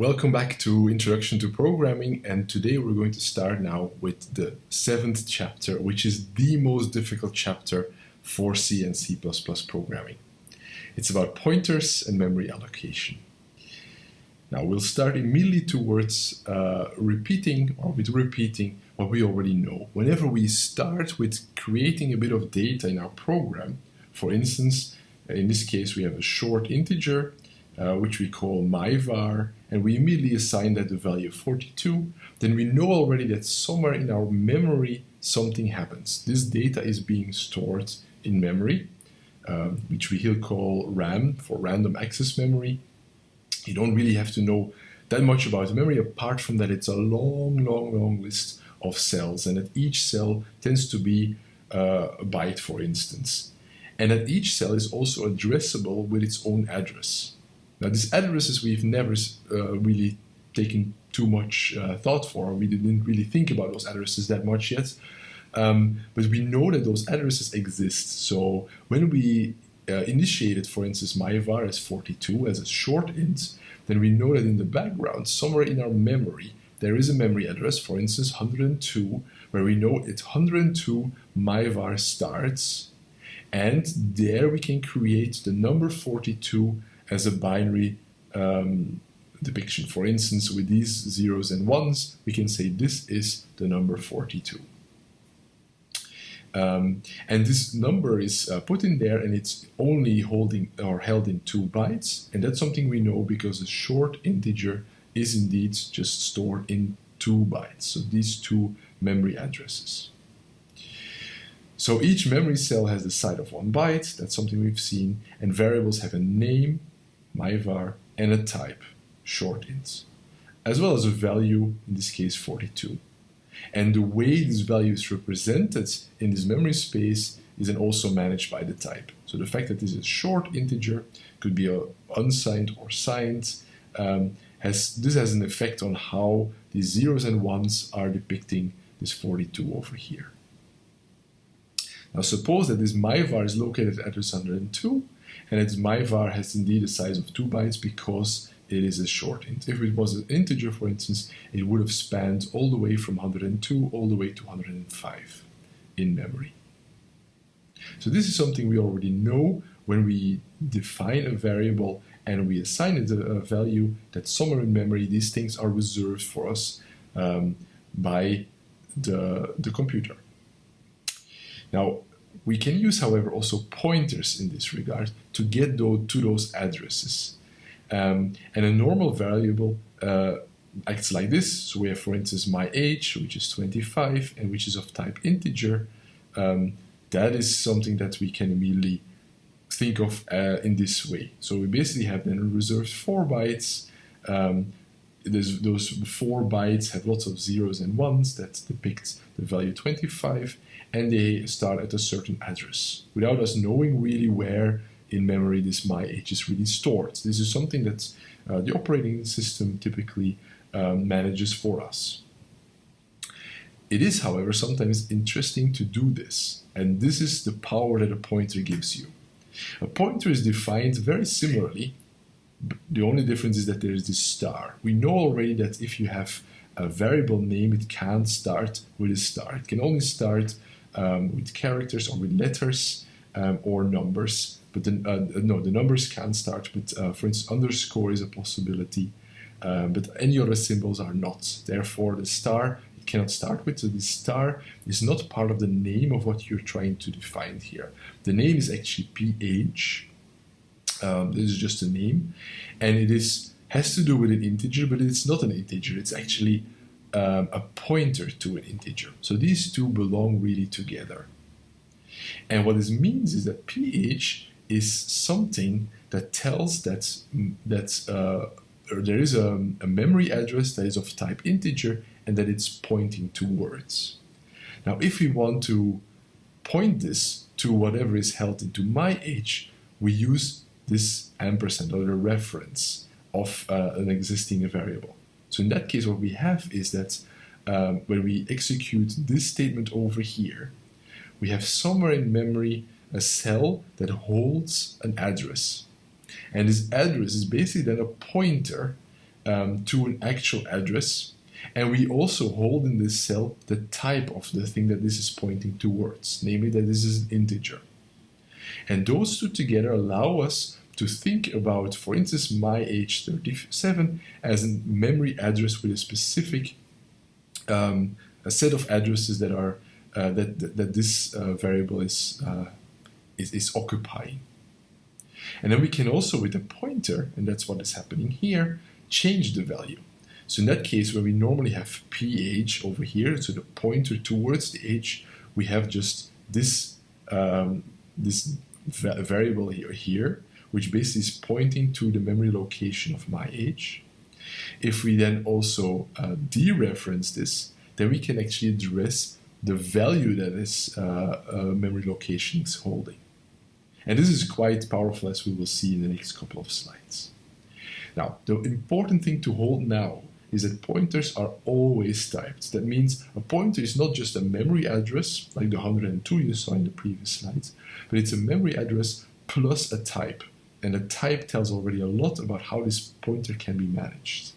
Welcome back to Introduction to Programming and today we're going to start now with the seventh chapter which is the most difficult chapter for C and C++ programming. It's about pointers and memory allocation. Now we'll start immediately towards uh, repeating or with repeating what we already know. Whenever we start with creating a bit of data in our program, for instance, in this case we have a short integer uh, which we call myvar, and we immediately assign that the value of 42, then we know already that somewhere in our memory something happens. This data is being stored in memory, uh, which we here call RAM for random access memory. You don't really have to know that much about memory apart from that it's a long, long, long list of cells and that each cell tends to be uh, a byte, for instance. And that each cell is also addressable with its own address. Now, these addresses we've never uh, really taken too much uh, thought for. We didn't really think about those addresses that much yet. Um, but we know that those addresses exist. So when we uh, initiated, for instance, myvar as 42 as a short int, then we know that in the background, somewhere in our memory, there is a memory address, for instance, 102, where we know it 102 myvar starts, and there we can create the number 42 as a binary um, depiction. For instance, with these zeros and ones, we can say this is the number 42. Um, and this number is uh, put in there and it's only holding or held in two bytes. And that's something we know because a short integer is indeed just stored in two bytes. So these two memory addresses. So each memory cell has the size of one byte. That's something we've seen. And variables have a name myvar, and a type, short int, as well as a value, in this case 42. And the way this value is represented in this memory space is then also managed by the type. So the fact that this is a short integer, could be a unsigned or signed, um, has, this has an effect on how the zeros and ones are depicting this 42 over here. Now suppose that this myvar is located at address 102, and its myvar has indeed a size of 2 bytes because it is a short int. If it was an integer, for instance, it would have spanned all the way from 102 all the way to 105 in memory. So this is something we already know when we define a variable and we assign it a, value that somewhere in memory these things are reserved for us um, by the, the computer. Now, we can use, however, also pointers in this regard to get those, to those addresses. Um, and a normal variable uh, acts like this. So we have, for instance, my age, which is 25, and which is of type integer. Um, that is something that we can immediately think of uh, in this way. So we basically have then reserved 4 bytes. Um, those 4 bytes have lots of zeros and ones that depict the value 25 and they start at a certain address without us knowing really where in memory this my age is really stored. This is something that uh, the operating system typically um, manages for us. It is, however, sometimes interesting to do this, and this is the power that a pointer gives you. A pointer is defined very similarly. The only difference is that there is this star. We know already that if you have a variable name, it can't start with a star. It can only start um, with characters or with letters um, or numbers. But the, uh, no, the numbers can start with, uh, for instance, underscore is a possibility, uh, but any other symbols are not. Therefore, the star it cannot start with. So the star is not part of the name of what you're trying to define here. The name is actually ph. Um, this is just a name, and it is has to do with an integer, but it's not an integer. It's actually um, a pointer to an integer. So these two belong really together. And what this means is that ph is something that tells that, that uh, there is a, a, memory address that is of type integer and that it's pointing towards. Now, if we want to point this to whatever is held into my age, we use this ampersand or the reference of uh, an existing variable. So in that case, what we have is that um, when we execute this statement over here, we have somewhere in memory a cell that holds an address. And this address is basically then a pointer um, to an actual address. And we also hold in this cell the type of the thing that this is pointing towards, namely that this is an integer. And those two together allow us to think about, for instance, my age 37 as a memory address with a specific um, a set of addresses that are uh, that, that, that this uh, variable is, uh, is is occupying. And then we can also, with a pointer, and that's what is happening here, change the value. So in that case, where we normally have ph over here, so the pointer towards the age, we have just this um, this va variable here, here, which basically is pointing to the memory location of my age. If we then also uh, dereference this, then we can actually address the value that this uh, uh, memory location is holding. And this is quite powerful as we will see in the next couple of slides. Now, the important thing to hold now is that pointers are always typed. That means a pointer is not just a memory address, like the 102 you saw in the previous slides, but it's a memory address plus a type. And the type tells already a lot about how this pointer can be managed.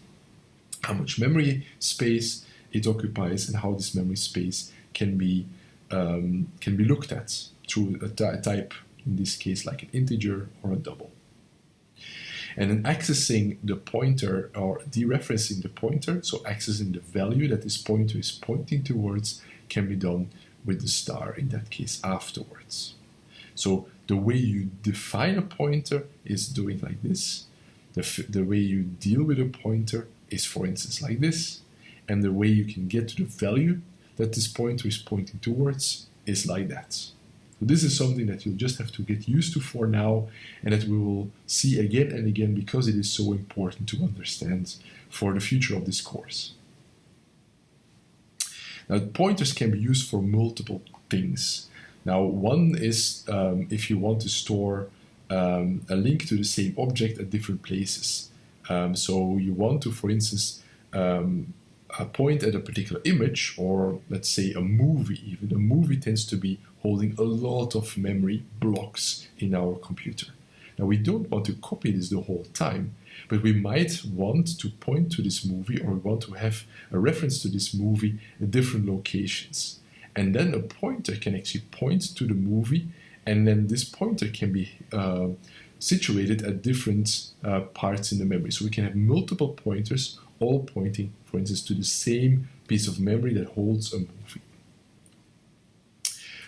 How much memory space it occupies and how this memory space can be, um, can be looked at through a, type, in this case like an integer or a double. And then accessing the pointer or dereferencing the pointer, so accessing the value that this pointer is pointing towards, can be done with the star in that case afterwards. So the way you define a pointer is doing like this. The, the way you deal with a pointer is, for instance, like this. And the way you can get to the value that this pointer is pointing towards is like that. So this is something that you'll just have to get used to for now and that we will see again and again because it is so important to understand for the future of this course. Now pointers can be used for multiple things. Now one is um, if you want to store um, a link to the same object at different places. Um, so you want to, for instance, um, point at a particular image or let's say a movie even. A movie tends to be holding a lot of memory blocks in our computer. Now we don't want to copy this the whole time, but we might want to point to this movie or we want to have a reference to this movie at different locations. And then a pointer can actually point to the movie and then this pointer can be uh, situated at different uh, parts in the memory. So we can have multiple pointers all pointing, for instance, to the same piece of memory that holds a movie.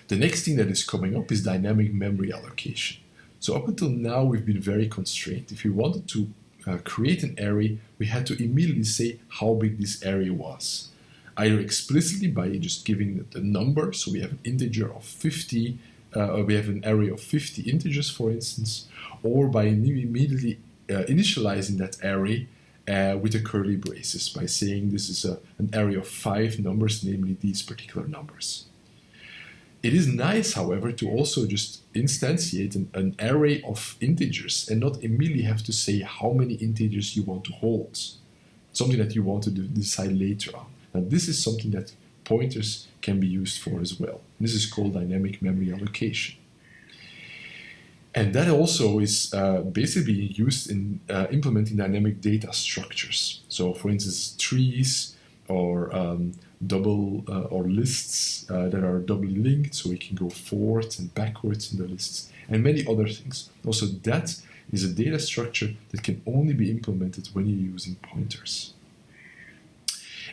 The next thing that is coming up is dynamic memory allocation. So up until now, we've been very constrained. If we wanted to uh, create an array, we had to immediately say how big this array was. Either explicitly by just giving the number, so we have an integer of 50, uh, or we have an array of 50 integers, for instance, or by immediately uh, initializing that array uh, with the curly braces by saying this is a, an array of five numbers, namely these particular numbers. It is nice, however, to also just instantiate an, an, array of integers and not immediately have to say how many integers you want to hold. Something that you want to decide later on. Now, this is something that pointers can be used for as well. This is called dynamic memory allocation. And that also is uh, basically used in uh, implementing dynamic data structures. So, for instance, trees or um, double uh, or lists uh, that are doubly linked, so we can go forwards and backwards in the lists, and many other things. Also, that is a data structure that can only be implemented when you're using pointers.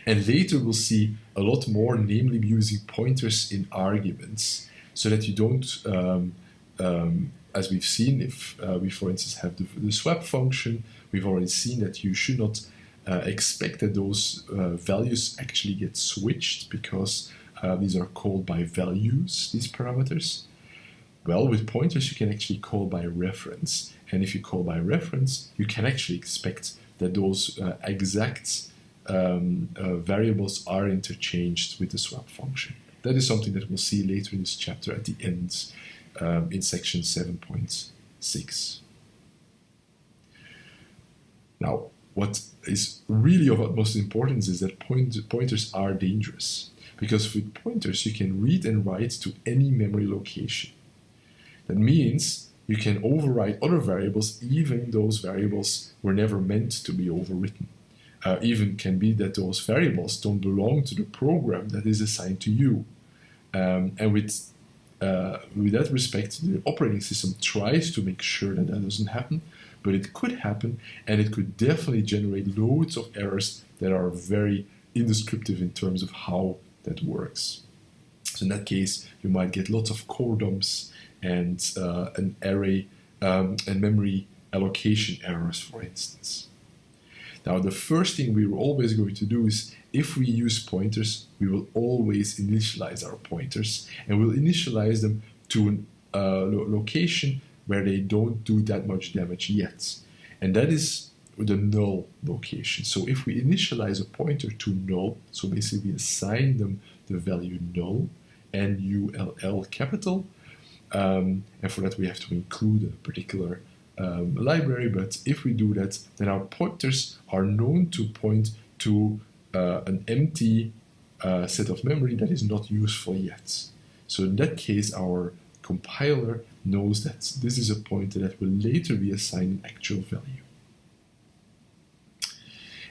And later we'll see a lot more, namely using pointers in arguments, so that you don't um, um, as we've seen, if uh, we, for instance, have the, the, swap function, we've already seen that you should not uh, expect that those uh, values actually get switched because uh, these are called by values, these parameters. Well, with pointers, you can actually call by reference. And if you call by reference, you can actually expect that those uh, exact um, uh, variables are interchanged with the swap function. That is something that we'll see later in this chapter at the end um, in section 7.6. Now, what is really of utmost importance is that point, pointers are dangerous because with pointers you can read and write to any memory location. That means you can overwrite other variables even those variables were never meant to be overwritten. Uh, even can be that those variables don't belong to the program that is assigned to you. Um, and with uh, with that respect, the operating system tries to make sure that that doesn't happen, but it could happen, and it could definitely generate loads of errors that are very indescriptive in terms of how that works. So in that case, you might get lots of core dumps and uh, an array um, and memory allocation errors, for instance. Now, the first thing we are always going to do is if we use pointers, we will always initialize our pointers and we'll initialize them to a uh, lo location where they don't do that much damage yet. And that is the null location. So if we initialize a pointer to null, so basically we assign them the value null, N-U-L-L capital, um, and for that we have to include a particular um, library, but if we do that, then our pointers are known to point to uh, an empty uh, set of memory that is not useful yet. So in that case, our compiler knows that this is a pointer that will later be assigned an actual value.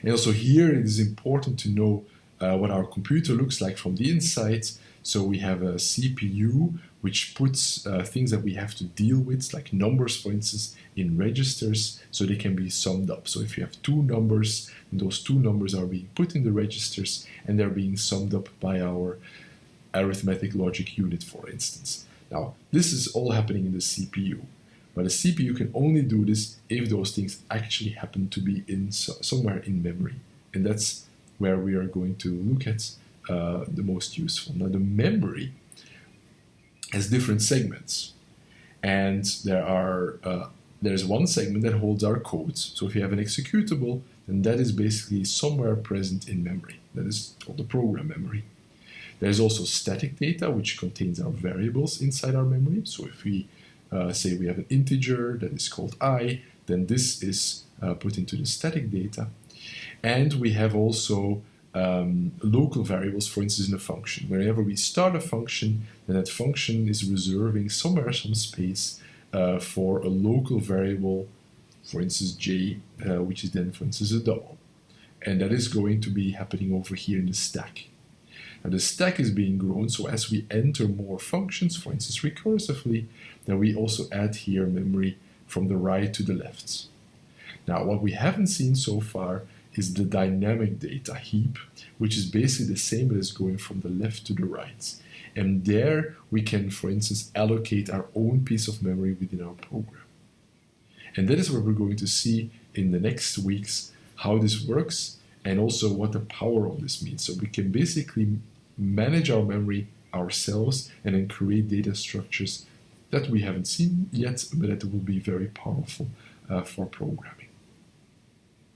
And also here it is important to know uh, what our computer looks like from the inside. So we have a CPU which puts uh, things that we have to deal with, like numbers, for instance, in registers, so they can be summed up. So if you have two numbers, those two numbers are being put in the registers and they're being summed up by our arithmetic logic unit, for instance. Now, this is all happening in the CPU, but a CPU can only do this if those things actually happen to be in so somewhere in memory. And that's where we are going to look at uh, the most useful. Now, the memory has different segments. And there are uh, there's one segment that holds our codes. So if you have an executable, then that is basically somewhere present in memory. That is called the program memory. There's also static data, which contains our variables inside our memory. So if we uh, say we have an integer that is called i, then this is uh, put into the static data. And we have also um, local variables, for instance, in a function. Wherever we start a function, then that function is reserving somewhere some space uh, for a local variable, for instance, j, uh, which is then, for instance, a double. And that is going to be happening over here in the stack. Now the stack is being grown, so as we enter more functions, for instance, recursively, then we also add here memory from the right to the left. Now, what we haven't seen so far is the dynamic data heap, which is basically the same as going from the left to the right. And there we can, for instance, allocate our own piece of memory within our program. And that is what we're going to see in the next weeks, how this works and also what the power of this means. So we can basically manage our memory ourselves and then create data structures that we haven't seen yet, but that will be very powerful uh, for programming.